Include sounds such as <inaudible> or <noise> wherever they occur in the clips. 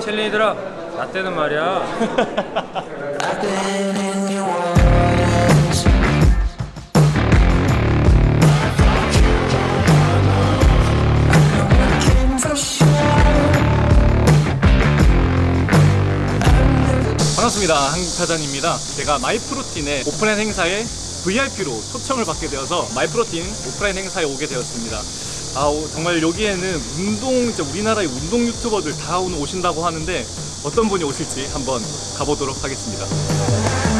첼리들아 나 때는 말이야 반갑습니다. 한국타잔입니다. 제가 마이프로틴의 오프라인 행사에 VIP로 초청을 받게 되어서 마이프로틴 오프라인 행사에 오게 되었습니다. 아, 오, 정말 여기에는 운동, 진짜 우리나라의 운동 유튜버들 다 오늘 오신다고 하는데 어떤 분이 오실지 한번 가보도록 하겠습니다.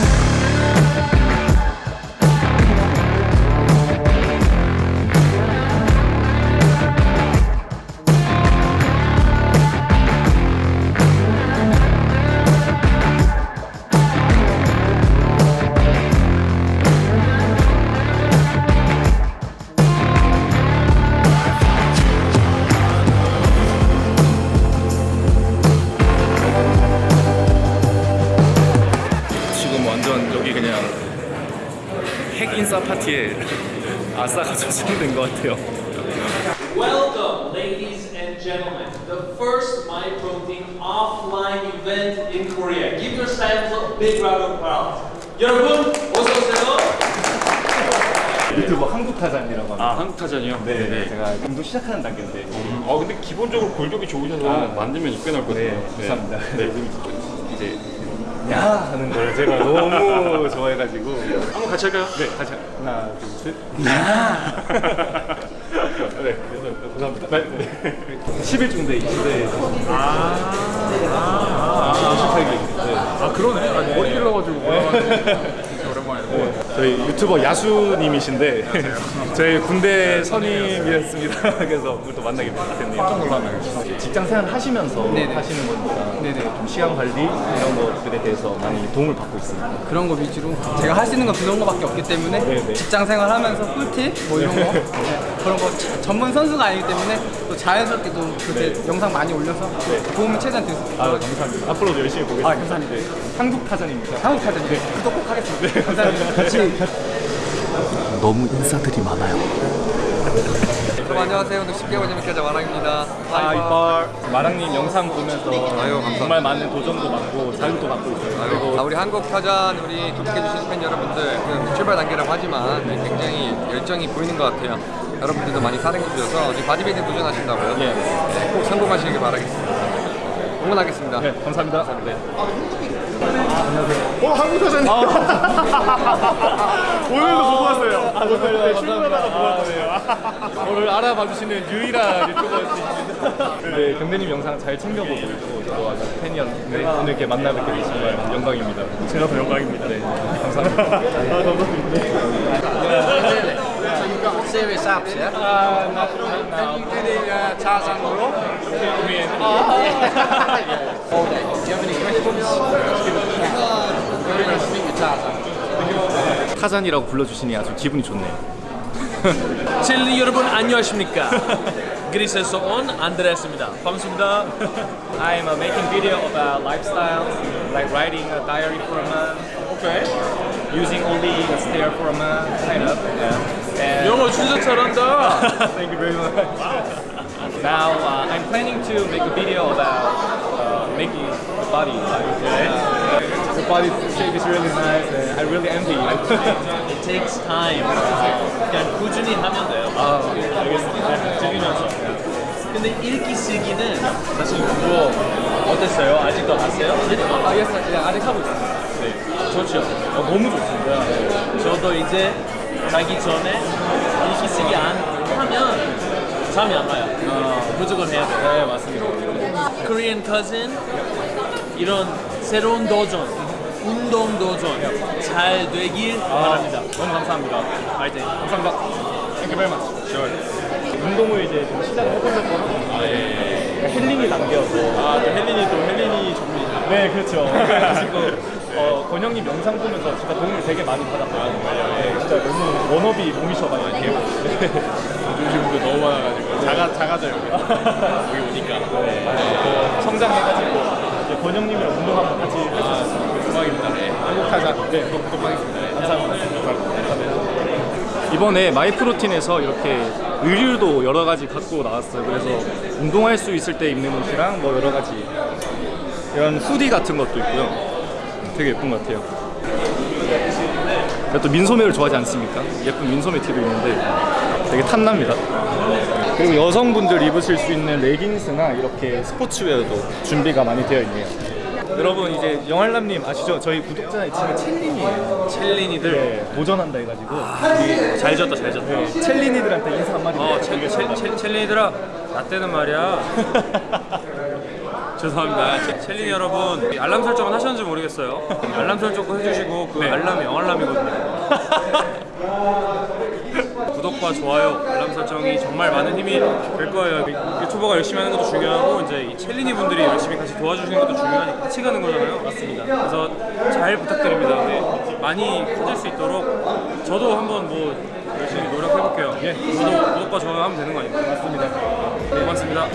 그냥 핵 인싸 파티에 아싸가 <laughs> 조성된 것 같아요. Welcome, ladies and gentlemen, the first My Protein offline event in Korea. Give yourselves a big round of applause. 여러분, 어서 오세요. 유튜버 한국타잔이라고 합니다. 아 한국타전이요? 네, 제가 운동 시작하는 단계인데 어 근데 기본적으로 골격이 좋으셔서 아, 만들면 이꽤 나올 것 네, 같아요 감사합니다. 네. 이제 야 하는 걸 제가 너무 좋아해가지고 한번 같이 할까요? 네 다시 하나 둘셋 야. <laughs> 네 감사합니다. 네. 10일 대 이시대에서 아, 아, 58기. 네. 아 그러네 아, 머리 길러가지고 올라가지고 진짜 오랜만에 네. 저희 유튜버 야수님이신데 <laughs> 저희 군대 선임이었습니다. <laughs> 그래서 오늘 또 만나게 됐네요. 깜짝 놀랐네요. 직장 생활 하시면서 하시는 거니까 좀 시간 관리 이런 것들에 대해서 많이 도움을 받고 있습니다. 그런 거 위주로 제가 할 수 있는 건 그런 거밖에 없기 때문에 네, 네. 직장 생활 하면서 꿀팁 뭐 이런 거 네, <laughs> 그런 거 자- 전문 선수가 아니기 때문에 또 자연스럽게 좀 그렇게 영상 많이 올려서 도움을 최대한 드릴 수 아, 있도록 감사합니다. 앞으로도 열심히 보겠습니다. 아, 감사합니다. 네. 한국 타잔입니다. 한국 타전 네. 구독 꼭 하겠습니다. 감사합니다. 너무 인사들이 많아요. 여러분 안녕하세요. 오늘 쉽게 보자면 기자 마랑입니다. 아, 이빨 마랑님 영상 보면서 아유. 정말 많은 도전도 받고 자극도 받고 있어요. 아, 그리고 우리 한국 타잔 우리 구독해주신 팬 여러분들 그 출발 단계라고 하지만 굉장히 열정이 보이는 것 같아요. 여러분들도 많이 사랑해주셔서 어제 바디빌딩 도전하신다고요? 예. 네, 꼭 성공하시길 바라겠습니다. 응원하겠습니다. 네, 감사합니다. 네. 어, 한국 타자님. <laughs> 오늘도 보고 왔어요. 아, 정말요? 네, 출근하다가 보고 왔어요. 오늘 알아봐 주시는 유일한 유튜버였습니다. 네, 경대님 영상 잘 챙겨보고 있고 또 아주 팬이었는데 오늘 이렇게 만나 뵙게 돼서 정말 영광입니다. 제가 더 영광입니다. 네, 감사합니다. 아, 감사합니다. Serious apps, yeah? 아, 나, 나, you do the uh, Tarzan roll? Mean, All day. Do you have any questions? Very nice to meet you, Tarzan. 타잔이라고 불러주시니 아주 기분이 좋네요. 첼리 여러분 안녕하십니까? 그리스에서 온 안드레스입니다. 반갑습니다. I'm uh, making video about lifestyle, like writing a diary for a month. 오케이. using only the stair for a month, kind of. Yeah. And 영어 진짜 잘한다. <laughs> thank you very much. now uh, I'm planning to make a video about uh, making the body. Like, uh, the body shape is really nice, and I really envy you. <laughs> It takes time. 그냥 꾸준히 하면 돼요. 아, 알겠습니다. 즐기면서. 근데 읽기 쓰기는 사실 그거 어땠어요? 아직도 하세요? 아, yes, 네, 아직 하고 있습니다. 네, 좋죠. 어, 너무 좋습니다. 저도 이제 자기 전에 읽기 쓰기 안 하면 잠이 안 와요. 무조건 해야 돼요. 네, 맞습니다. Korean cousin 이런 새로운 도전, 운동 도전 잘 되길 바랍니다. 너무 감사합니다. 파이팅. 감사합니다. Thank you very much. Sure. 운동을 이제 좀 시작을 해보려고 하고 그러니까 힐링이 담겨서 아, 또 헬린이 또 헬린이 좀비죠. 네, 그렇죠. <laughs> 그래가지고 <laughs> 어, 권영님 영상 보면서 진짜 도움을 되게 많이 받았거든요. 네, 진짜 너무 워너비 몸이셔가지고. <laughs> 요즘도 너무 많아가지고 작아 작아져요. <laughs> 여기 오니까. 또 성장해가지고 이제 권영님이랑 운동 한번 같이 할수 있었으면 대박입니다. 네. 타자. 네, 독독하겠습니다. 네. 감사합니다. 이번에 마이프로틴에서 이렇게 의류도 여러 가지 갖고 나왔어요. 그래서 운동할 수 있을 때 입는 옷이랑 뭐 여러 가지 이런 후디 같은 것도 있고요. 되게 예쁜 것 같아요. 제가 또 민소매를 좋아하지 않습니까? 예쁜 민소매 티도 있는데 되게 탐납니다. 그리고 여성분들 입으실 수 있는 레깅스나 이렇게 스포츠웨어도 준비가 많이 되어 있네요. 여러분 이제 영알남님 아시죠? 저희 구독자 지금 첼린이에요. 첼린이들 네, 도전한다 해가지고 잘 졌다 잘 졌다. 네, 첼린이들한테 인사 한마디. 어, 첼, 첼, 첼, 첼린이들아 나 때는 말이야. <laughs> 죄송합니다. 첼- 첼린 여러분 알람 설정은 하셨는지 모르겠어요. 알람 설정 꼭 해주시고 그 알람이 영알람이거든요. <laughs> 구독과 좋아요, 설정이 정말 많은 힘이 될 거예요. 유튜버가 열심히 하는 것도 중요하고 이제 이 첼리니 분들이 열심히 같이 도와주시는 것도 중요하니까 같이 가는 거잖아요. 맞습니다. 그래서 잘 부탁드립니다. 네, 많이 커질 수 있도록 저도 한번 뭐 열심히 노력해 볼게요. 예, 저도 구독과 좋아요 하면 되는 거 아닙니까? 맞습니다. 네, 고맙습니다.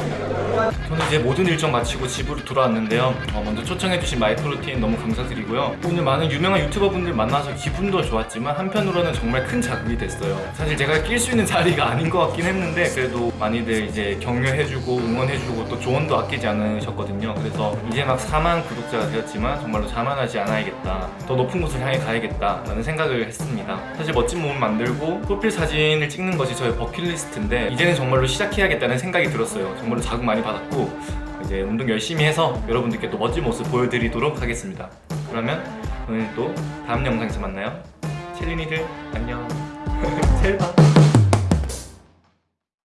저는 이제 모든 일정 마치고 집으로 돌아왔는데요. 어, 먼저 초청해주신 마이크로틴 너무 감사드리고요. 오늘 많은 유명한 유튜버 분들 만나서 기분도 좋았지만 한편으로는 정말 큰 자극이 됐어요. 사실 제가 낄 수 있는 자리가 아닌 것 같긴 했는데 그래도 많이들 이제 격려해주고 응원해주고 또 조언도 아끼지 않으셨거든요. 그래서 이제 막 4만 구독자가 되었지만 정말로 자만하지 않아야겠다. 더 높은 곳을 향해 가야겠다 라는 생각을 했습니다. 사실 멋진 몸 만들고 프로필 사진을 찍는 것이 저의 버킷리스트인데 이제는 정말로 시작해야겠다는 생각이 들었어요. 정말로 자극 많이 받았고 이제 운동 열심히 해서 여러분들께 또 멋진 모습 보여드리도록 하겠습니다. 그러면 오늘 또 다음 영상에서 만나요. 첼린이들 안녕. <laughs> 잘 봐.